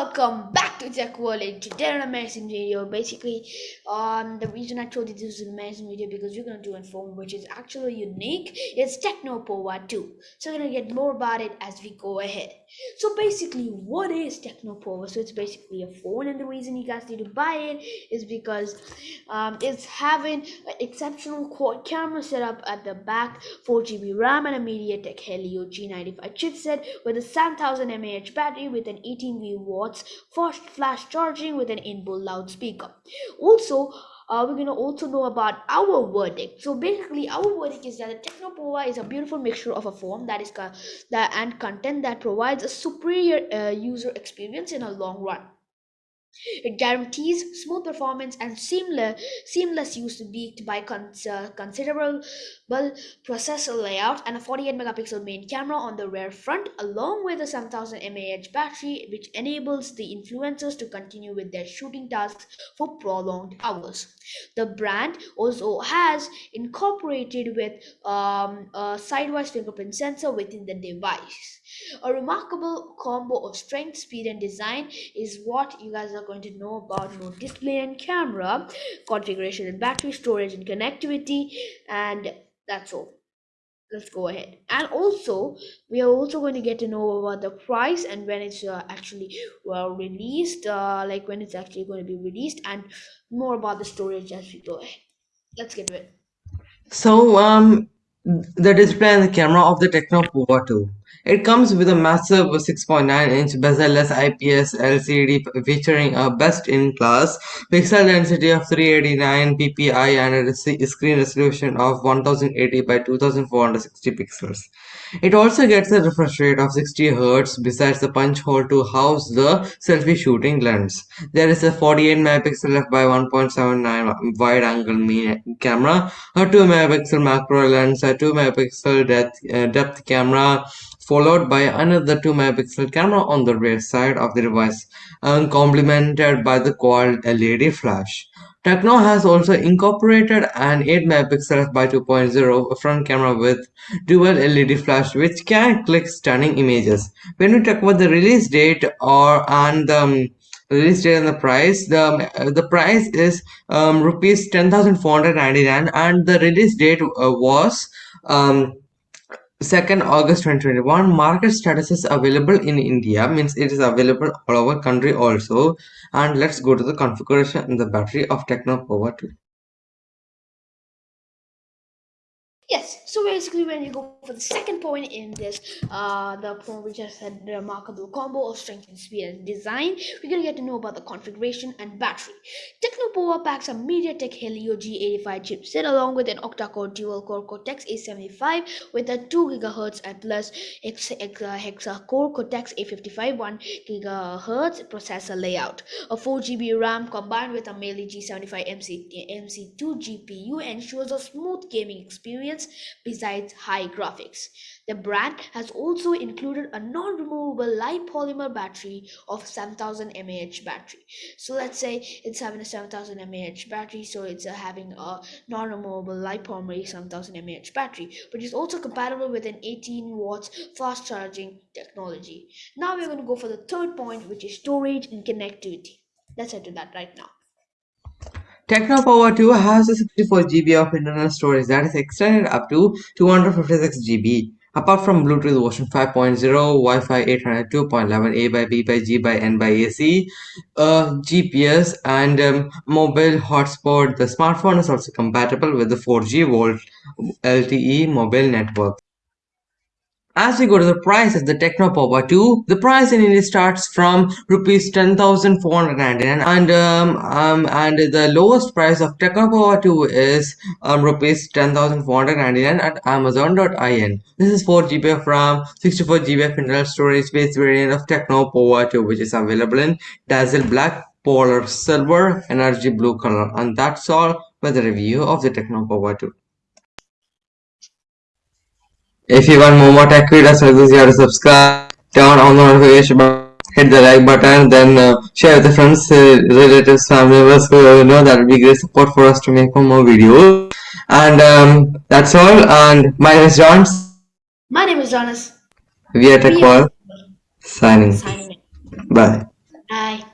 welcome back to tech world and today an amazing video basically um the reason i told you this is an amazing video because we're going to do a phone which is actually unique it's Tecno Pova 2 so we're going to get more about it as we go ahead. So basically what is Tecno Pova so it's basically a phone and the reason you guys need to buy it is because um, it's having an exceptional quad camera setup at the back 4 gb ram and a mediatek helio g95 chipset with a 7000 mAh battery with an 18V watts fast flash charging with an inbuilt loudspeaker. Also, uh, we're gonna also know about our verdict. So basically, our verdict is that the Tecno Pova is a beautiful mixture of a form that is that and content that provides a superior uh, user experience in a long run. It guarantees smooth performance and seamless, seamless use backed by cons uh, considerable processor layout and a 48 megapixel main camera on the rear front along with a 7000 mAh battery which enables the influencers to continue with their shooting tasks for prolonged hours. The brand also has incorporated with um, a sidewise fingerprint sensor within the device. A remarkable combo of strength, speed, and design is what you guys are going to know about no display and camera, configuration and battery storage and connectivity, and that's all. Let's go ahead. And also, we are also going to get to know about the price and when it's uh, actually well released, uh, like when it's actually going to be released, and more about the storage as we go ahead. Let's get to it. So, um, the display and the camera of the Tecno Pova 2. It comes with a massive 6.9-inch bezel-less IPS LCD featuring a best-in-class pixel density of 389 ppi and a screen resolution of 1080 by 2460 pixels. It also gets a refresh rate of 60 Hz besides the punch hole to house the selfie shooting lens. There is a 48 megapixel f by 1.79 wide angle camera, a 2 megapixel macro lens, a 2 megapixel depth, uh, depth camera, followed by another 2 megapixel camera on the rear side of the device and complemented by the quad LED flash. Tecno has also incorporated an 8 megapixel by 2.0 front camera with dual LED flash which can click stunning images. When we talk about the release date or and the um, release date and the price the uh, the price is um, rupees 10499 and the release date uh, was um, 2nd August 2021 market status is available in India means it is available all over country also. And let's go to the configuration and the battery of Tecno Pova 2 Yes, so basically when you go for the second point in this, uh, the point we just had the remarkable combo of strength and speed and design, we're gonna get to know about the configuration and battery. Tecno Pova packs a MediaTek Helio G85 chipset along with an octa-core dual-core Cortex-A75 with a 2 GHz and plus hexa-core Cortex-A55 1 GHz processor layout. A 4 GB RAM combined with a Mali G75 MC, MC2 GPU ensures a smooth gaming experience besides high graphics. The brand has also included a non-removable light polymer battery of 7000 mAh battery. So let's say it's having a 7000 mAh battery, so it's uh, having a non-removable light polymer 7000 mAh battery, but it's also compatible with an 18 watts fast charging technology. Now we're going to go for the third point, which is storage and connectivity. Let's head to that right now. Tecno Pova 2 has a 64 GB of internal storage that is extended up to 256 GB. Apart from Bluetooth version 5.0, Wi-Fi 802.11 A by B by G by N by AC, uh, GPS and um, mobile hotspot, the smartphone is also compatible with the 4G Volt LTE mobile network. As we go to the price of the Tecno Pova 2, the price in India starts from rupees 10,499 and um, um, and the lowest price of Tecno Pova 2 is um, rupees 10,499 at amazon.in. This is 4 GB RAM, 64 GB internal storage space variant of Tecno Pova 2 which is available in Dazzle Black, Polar Silver, Energy Blue color and that's all with the review of the Tecno Pova 2. If you want more tech videos like this, you have to subscribe, turn on the notification button, hit the like button, then uh, share with the friends, uh, relatives, family members who you know that will be great support for us to make more videos. And um, that's all. And my name is John. My name is Jonas. We are Tech World. Signing. Signing. Bye. Bye.